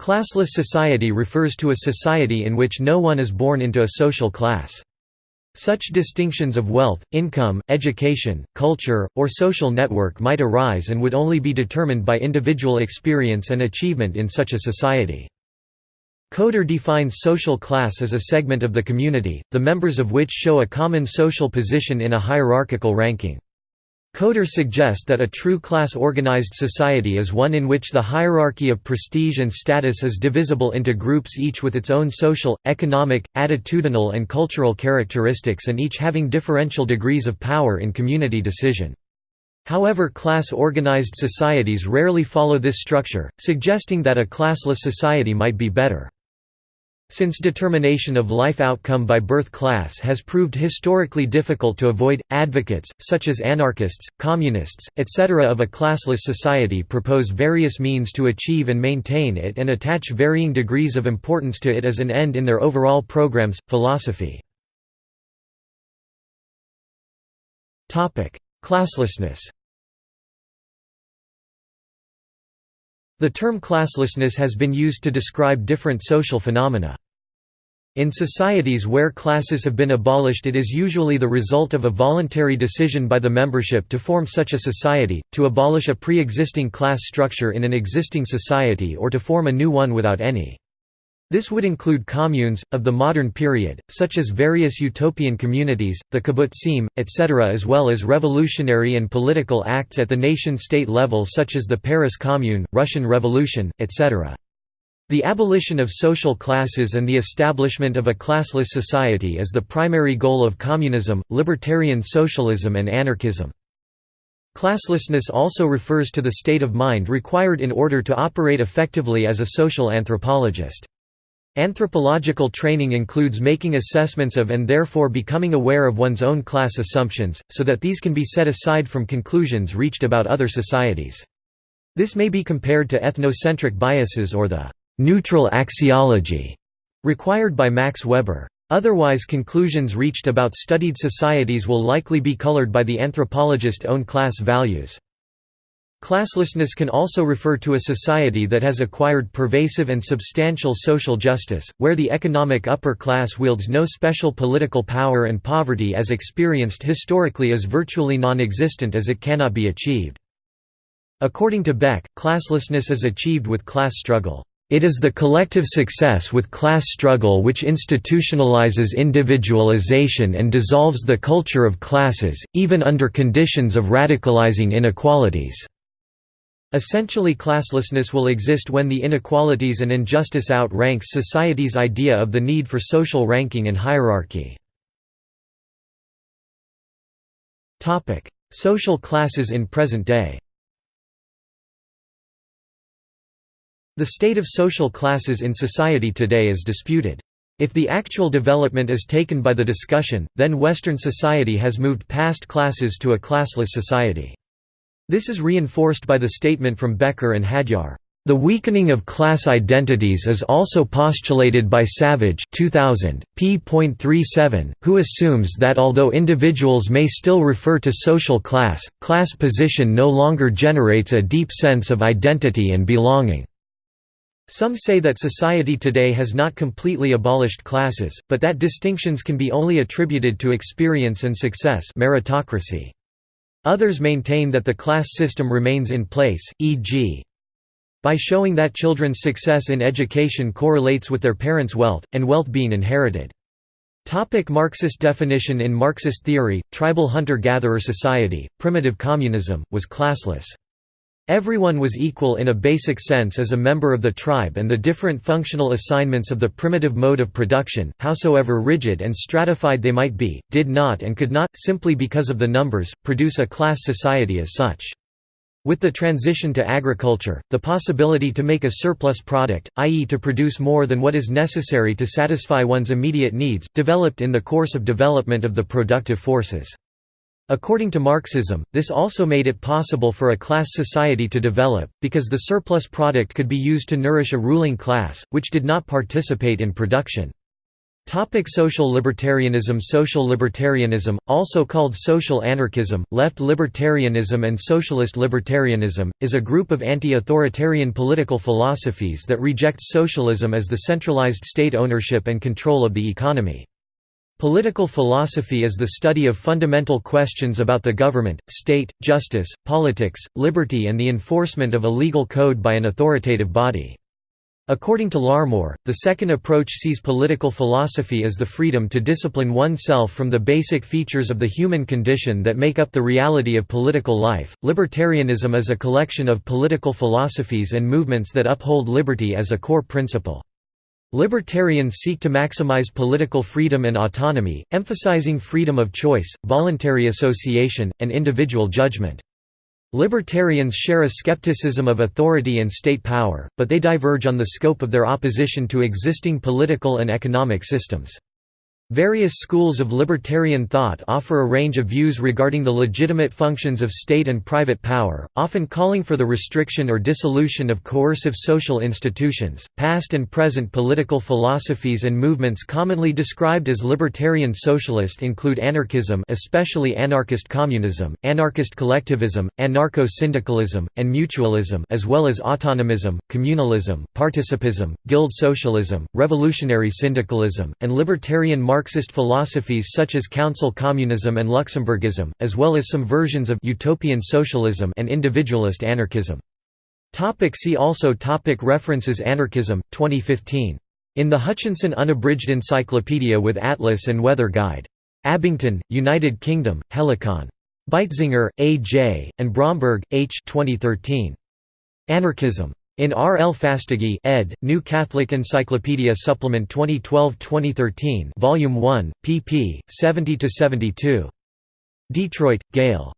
Classless society refers to a society in which no one is born into a social class. Such distinctions of wealth, income, education, culture, or social network might arise and would only be determined by individual experience and achievement in such a society. Coder defines social class as a segment of the community, the members of which show a common social position in a hierarchical ranking. Coder suggest that a true class-organized society is one in which the hierarchy of prestige and status is divisible into groups each with its own social, economic, attitudinal and cultural characteristics and each having differential degrees of power in community decision. However class-organized societies rarely follow this structure, suggesting that a classless society might be better. Since determination of life outcome by birth class has proved historically difficult to avoid, advocates, such as anarchists, communists, etc. of a classless society propose various means to achieve and maintain it and attach varying degrees of importance to it as an end in their overall programs, philosophy. Classlessness The term classlessness has been used to describe different social phenomena. In societies where classes have been abolished it is usually the result of a voluntary decision by the membership to form such a society, to abolish a pre-existing class structure in an existing society or to form a new one without any. This would include communes, of the modern period, such as various utopian communities, the kibbutzim, etc. as well as revolutionary and political acts at the nation-state level such as the Paris Commune, Russian Revolution, etc. The abolition of social classes and the establishment of a classless society is the primary goal of communism, libertarian socialism and anarchism. Classlessness also refers to the state of mind required in order to operate effectively as a social anthropologist. Anthropological training includes making assessments of and therefore becoming aware of one's own class assumptions, so that these can be set aside from conclusions reached about other societies. This may be compared to ethnocentric biases or the «neutral axiology» required by Max Weber. Otherwise conclusions reached about studied societies will likely be colored by the anthropologist's own class values. Classlessness can also refer to a society that has acquired pervasive and substantial social justice, where the economic upper class wields no special political power and poverty as experienced historically is virtually non-existent as it cannot be achieved. According to Beck, classlessness is achieved with class struggle. It is the collective success with class struggle which institutionalizes individualization and dissolves the culture of classes, even under conditions of radicalizing inequalities. Essentially classlessness will exist when the inequalities and injustice outranks society's idea of the need for social ranking and hierarchy. Social classes in present day The state of social classes in society today is disputed. If the actual development is taken by the discussion, then Western society has moved past classes to a classless society. This is reinforced by the statement from Becker and Hadjar. The weakening of class identities is also postulated by Savage 2000, p.37, who assumes that although individuals may still refer to social class, class position no longer generates a deep sense of identity and belonging. Some say that society today has not completely abolished classes, but that distinctions can be only attributed to experience and success meritocracy. Others maintain that the class system remains in place, e.g. by showing that children's success in education correlates with their parents' wealth, and wealth being inherited. Topic Marxist definition In Marxist theory, tribal hunter-gatherer society, primitive communism, was classless. Everyone was equal in a basic sense as a member of the tribe and the different functional assignments of the primitive mode of production, howsoever rigid and stratified they might be, did not and could not, simply because of the numbers, produce a class society as such. With the transition to agriculture, the possibility to make a surplus product, i.e. to produce more than what is necessary to satisfy one's immediate needs, developed in the course of development of the productive forces. According to Marxism, this also made it possible for a class society to develop, because the surplus product could be used to nourish a ruling class, which did not participate in production. Topic social libertarianism Social libertarianism, also called social anarchism, left libertarianism and socialist libertarianism, is a group of anti-authoritarian political philosophies that rejects socialism as the centralized state ownership and control of the economy. Political philosophy is the study of fundamental questions about the government, state, justice, politics, liberty and the enforcement of a legal code by an authoritative body. According to Larmore, the second approach sees political philosophy as the freedom to discipline oneself from the basic features of the human condition that make up the reality of political life. Libertarianism is a collection of political philosophies and movements that uphold liberty as a core principle. Libertarians seek to maximize political freedom and autonomy, emphasizing freedom of choice, voluntary association, and individual judgment. Libertarians share a skepticism of authority and state power, but they diverge on the scope of their opposition to existing political and economic systems. Various schools of libertarian thought offer a range of views regarding the legitimate functions of state and private power, often calling for the restriction or dissolution of coercive social institutions. Past and present political philosophies and movements commonly described as libertarian socialist include anarchism, especially anarchist communism, anarchist collectivism, anarcho-syndicalism, and mutualism, as well as autonomism, communalism, participism, guild socialism, revolutionary syndicalism, and libertarian Marxist philosophies such as council communism and Luxemburgism, as well as some versions of utopian socialism and individualist anarchism. Topic see also topic References Anarchism, 2015. In the Hutchinson Unabridged Encyclopedia with Atlas and Weather Guide. Abingdon, United Kingdom, Helicon. Beitzinger, A. J., and Bromberg, H. 2013. Anarchism. In R. L. Fastiggi ed., New Catholic Encyclopedia Supplement 2012-2013 Volume 1, pp. 70–72. Detroit, Gale.